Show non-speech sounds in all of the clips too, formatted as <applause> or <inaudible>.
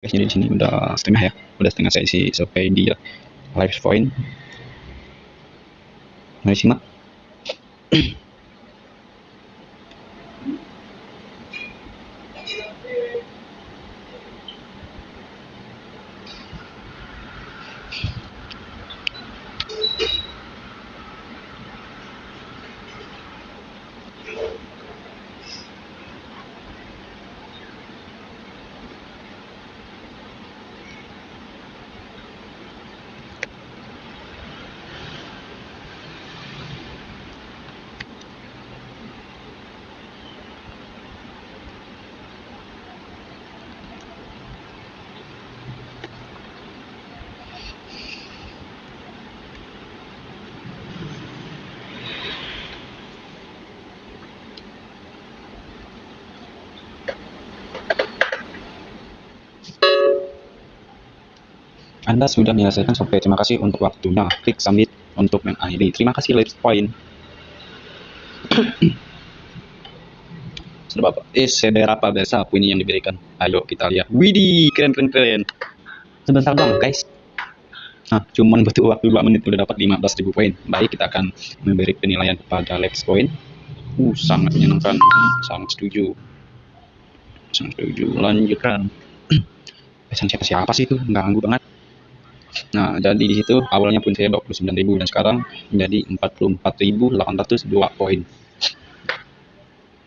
guys jadi di sini udah setengah ya. Udah setengah saya isi survei di live point. Mari simak <clears throat> Anda sudah menyelesaikan survei. Terima kasih untuk waktunya. Klik submit untuk mengakhiri. Terima kasih Let's Point. Sudah Bapak. Eh, seberapa besar poin yang diberikan? Ayo kita lihat. Widih, keren keren keren. Sebentar dong, guys. Nah, cuman butuh waktu 2 menit udah dapat 15.000 poin. Baik, kita akan memberi penilaian kepada Let's Point. Uh, sangat menyenangkan. Sangat setuju. Sangat setuju. Lanjutkan. <clears throat> Pesan siapa siapa sih itu? Ganggu banget. Nah, jadi di situ awalnya pun saya 29.000 dan sekarang menjadi 44.802 poin.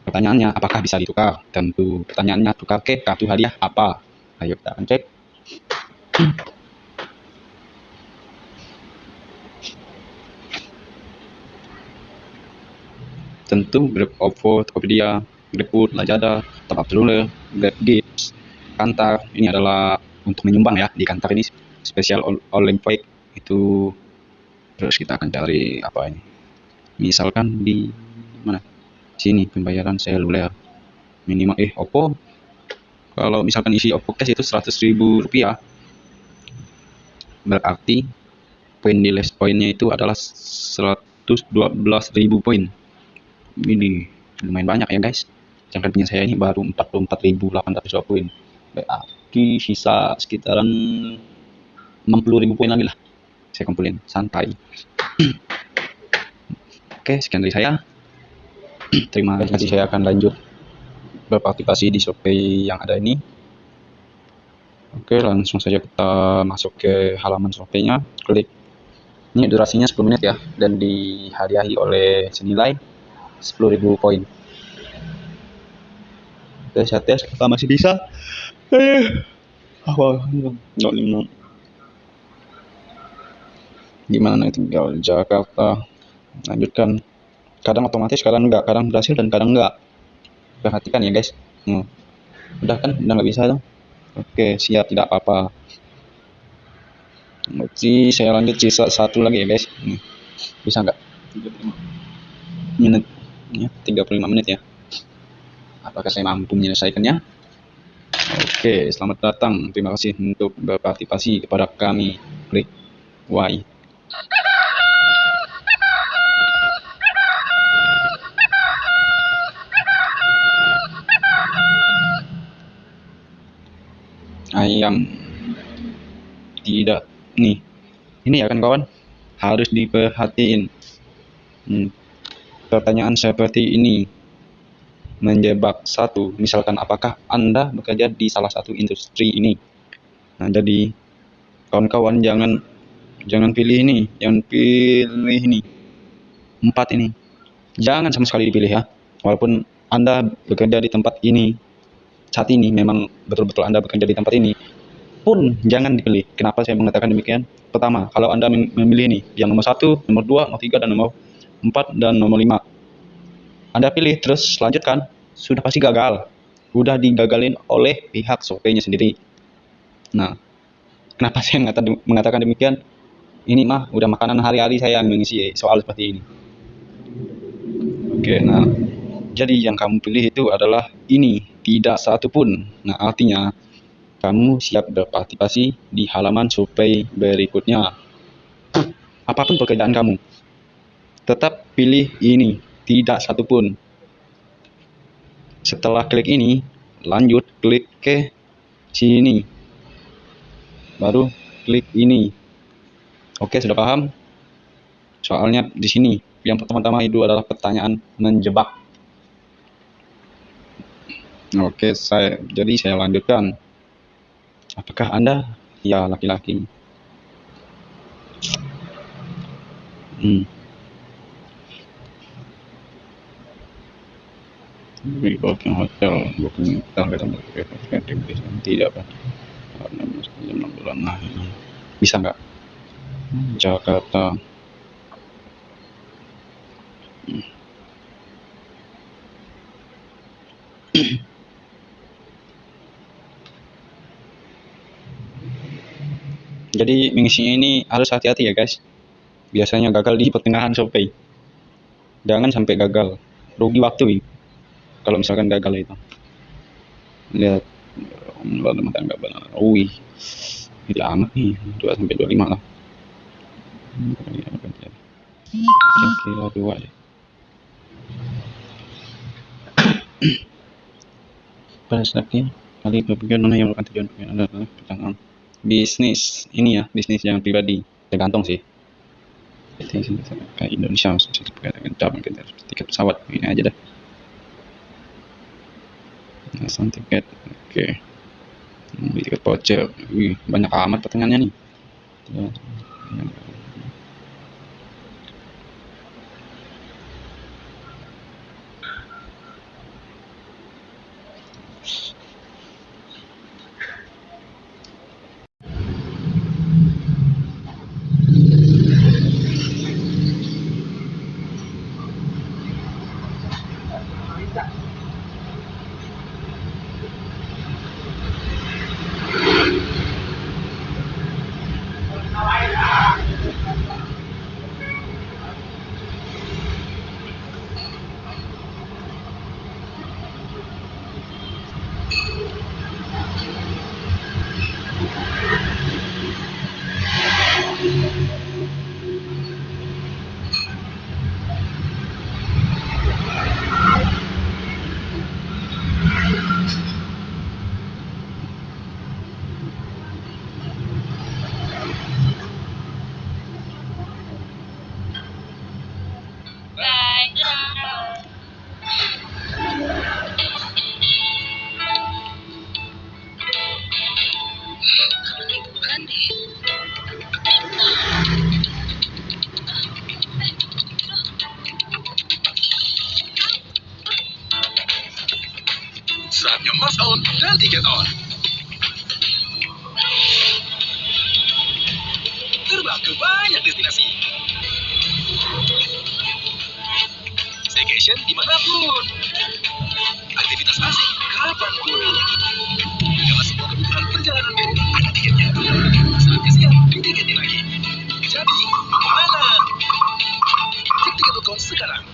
Pertanyaannya, apakah bisa ditukar? Tentu. Pertanyaannya, tukar ke kartu hadiah apa? Ayo kita akan cek. Tentu Grab OVO, Tokopedia, GrabFood, Lazada, Up Ruler, Grab Gift, Kantar. Ini adalah untuk menyumbang ya di Kantar ini spesial online fake itu. Terus kita akan cari apa ini? Misalkan di mana? Sini pembayaran seluler. Minimal eh Oppo. Kalau misalkan isi Oppo cash itu 100 ribu rupiah. Berarti poin di less poinnya itu adalah 112 ribu poin. Ini lumayan banyak ya guys. Jangan punya saya ini baru 44.800 poin. Berarti sisa sekitaran 60 ribu poin lagi lah. Saya kumpulin santai. <clears throat> Oke sekian dari saya. <clears throat> Terima kasih. Saya akan lanjut berpartisipasi di survei yang ada ini. Oke langsung saja kita masuk ke halaman surveinya klik. Ini durasinya 10 menit ya dan dihadiahi oleh senilai 10.000 poin. Oke saya tes masih bisa eh awal nggak gimana tinggal Jakarta? Lanjutkan. Kadang otomatis kadang enggak. Kadang berhasil dan kadang enggak. Perhatikan ya guys. Hmm. udah kan? Udah nggak bisa dong oke siap. Tidak apa-apa. Oke, saya lanjut sisa satu lagi ya guys. Hmm. bisa nggak? 35 menit ya 35 menit ya. Apakah saya mampu menyelesaikannya oke selamat datang. Terima kasih untuk berpartisipasi kepada kami. Klik Y. Ayam. Tidak. Nih. Ini ya kan kawan? Harus diperhatiin. Hmm. pertanyaan seperti ini menjebak satu misalkan apakah anda bekerja di salah satu industri ini nah jadi kawan-kawan jangan jangan pilih ini jangan pilih ini empat ini jangan sama sekali dipilih ya walaupun anda bekerja di tempat ini saat ini memang betul-betul Anda bekerja di tempat ini pun jangan dipilih. Kenapa saya mengatakan demikian? Pertama, kalau Anda memilih ini, yang nomor satu, nomor dua, nomor tiga, dan nomor empat, dan nomor lima. Anda pilih, terus lanjutkan, sudah pasti gagal. Sudah digagalin oleh pihak surveinya sendiri. Nah, kenapa saya mengatakan demikian? Ini mah udah makanan hari-hari saya mengisi soal seperti ini. Oke, nah, jadi yang kamu pilih itu adalah ini tidak satu pun. Nah, artinya kamu siap berpartisipasi di halaman survei berikutnya. Apa pun pekerjaan kamu, tetap pilih ini, tidak satu pun. Setelah klik ini, lanjut klik ke sini. baru klik ini. Oke sudah paham? Soalnya di sini yang pertama-tama itu adalah pertanyaan menjebak. Oke saya jadi saya lanjutkan. Apakah anda? Ya laki-laki. Hmm. Booking hotel booking hotel kita tidak pak. Karena enam bulan nah bisa nggak? Jakarta. <clears throat> Jadi mengisinya ini harus hati-hati ya guys. Biasanya gagal di pertengahan survei jangan sampai gagal. Rugi waktu ini kalau misalkan gagal itu. Lihat. Rumah tangga benar. Wih. Ini amat nih. 2 sampai 25 lah. Kira dua deh pada saatnya kali berpikir mana yang merupakan tujuan pengen adalah pertanyaan bisnis ini ya bisnis yang pribadi. Tergantung sih. Kayak Indonesia dengan tiket pesawat ini aja deh pesan tiket oke okay. beli tiket voucher wih banyak amat pertanyaannya nih ya. Destinasi. Staycation di mana pun. Aktivitas asik kapan pun. Karena semua kebutuhan perjalanan ada tiketnya. Saatnya siap ditiketin lagi. Jadi, mana? Cek tiket.com sekarang.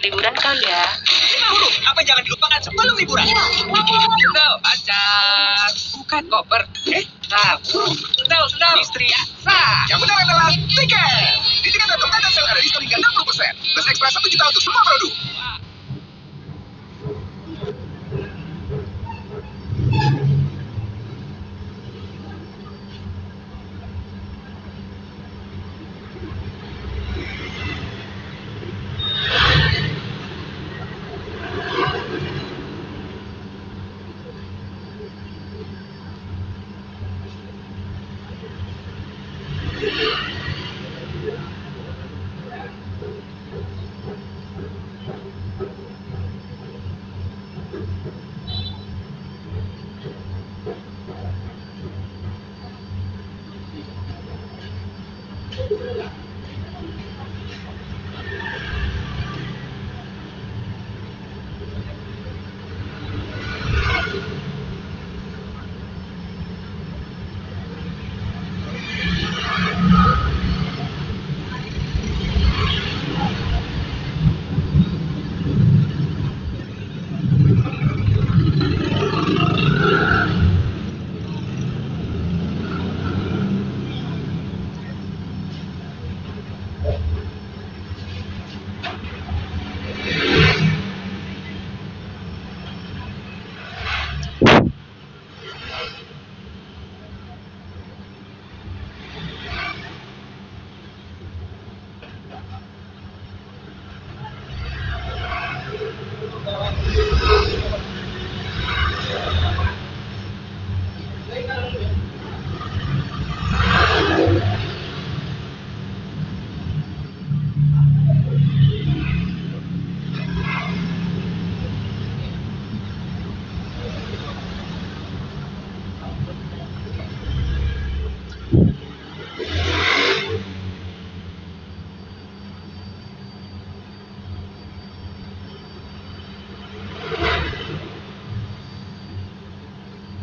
Liburan kali ya. Lima huruf, apa jangan dilupakan sebelum liburan? Sendal, pacar. Bukan koper. Eh, tahu. Sendal, sendal. Istri ya. Sah. Yang benar adalah tiket. Di tiket.com ada sel ada diskon hingga 60%. Plus ekstra 1 juta untuk semua produk.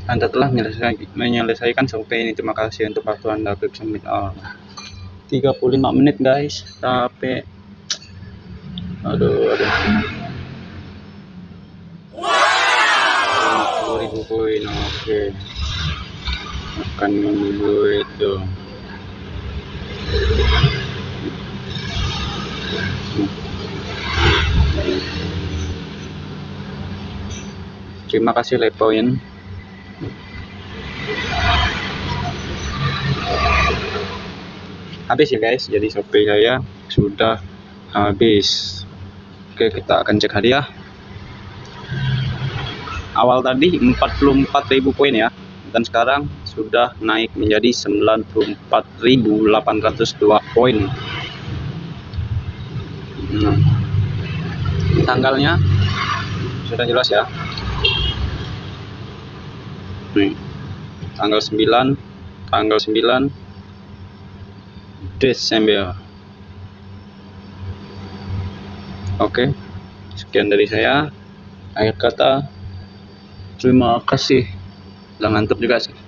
Anda telah menyelesaikan, menyelesaikan survei ini. Terima kasih untuk waktu Anda. Klik submit all. 35 menit guys. Capek. Aduh, aduh. 50 ribu koin. Oke. Akan dulu itu. Terima kasih Lepoin. Habis ya guys, jadi survei saya sudah habis. Oke, kita akan cek hadiah. Awal tadi 44.000 poin ya, dan sekarang sudah naik menjadi 94.802 poin. Nah, tanggalnya sudah jelas ya. Tanggal 9, tanggal 9 Desember. Oke, sekian dari saya. Akhir kata, terima kasih. Ngantuk juga sih.